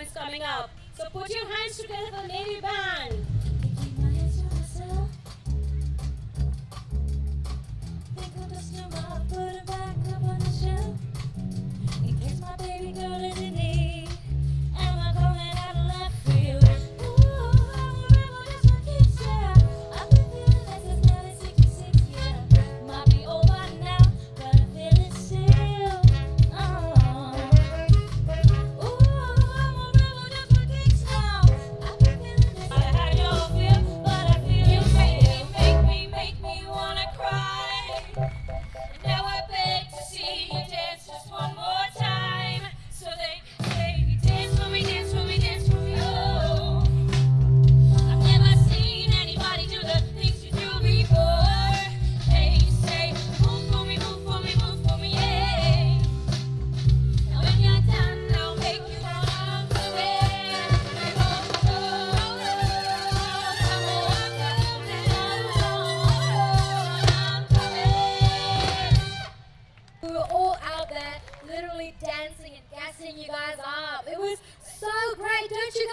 is coming up. So put your hands together for Navy Band. out there literally dancing and gassing you guys up. It was so great. Don't you